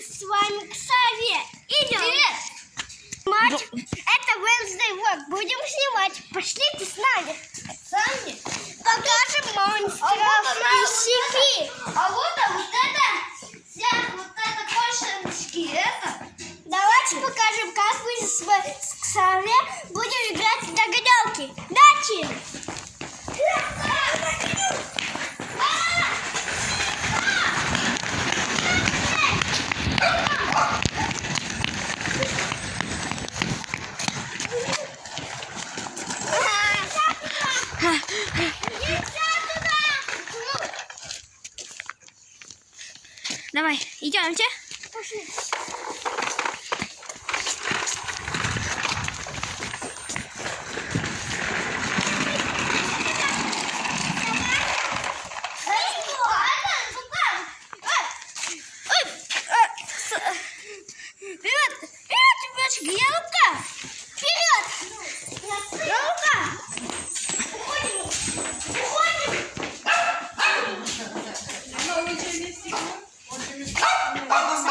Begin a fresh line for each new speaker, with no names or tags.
с вами к Саве. Идем.
Привет.
Мать, это Wednesday Vlog. Будем снимать. Пошлите с нами.
Сами.
Покажем монстров
А вот она,
и.
А вот, а вот это, вся вот это кошечки, это.
Давайте покажем, как мы с, с Ксаве будем играть в
Давай, идемте.
Вперед! Вперед? Вперед! Рука! Уходим! Vamos